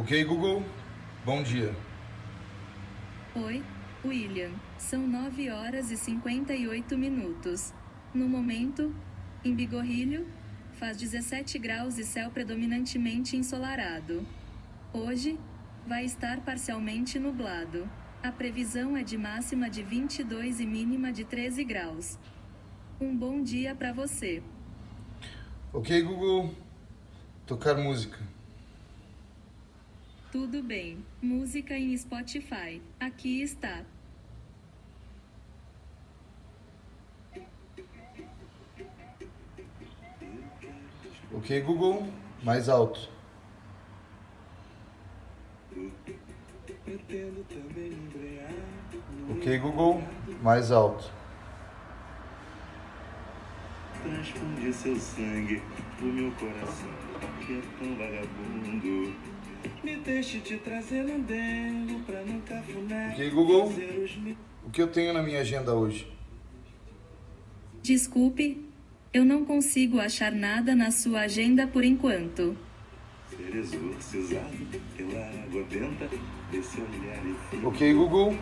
Ok, Google. Bom dia. Oi, William. São 9 horas e 58 minutos. No momento, em Bigorrilho, faz 17 graus e céu predominantemente ensolarado. Hoje, vai estar parcialmente nublado. A previsão é de máxima de 22 e mínima de 13 graus. Um bom dia para você. Ok, Google. Tocar música. Tudo bem. Música em Spotify. Aqui está. Ok, Google. Mais alto. Ok, Google. Mais alto. Transfunde seu sangue pro meu coração, que é tão vagabundo. Me deixe te trazer um dengo pra num cafuné. Ok, Google. O que eu tenho na minha agenda hoje? Desculpe, eu não consigo achar nada na sua agenda por enquanto. Ser exorcizado pela água benta desse olhar e Ok, Google.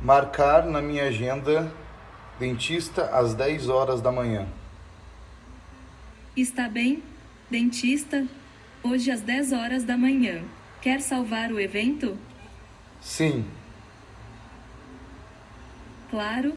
Marcar na minha agenda dentista às 10 horas da manhã. Está bem, dentista? Hoje às 10 horas da manhã. Quer salvar o evento? Sim. Claro,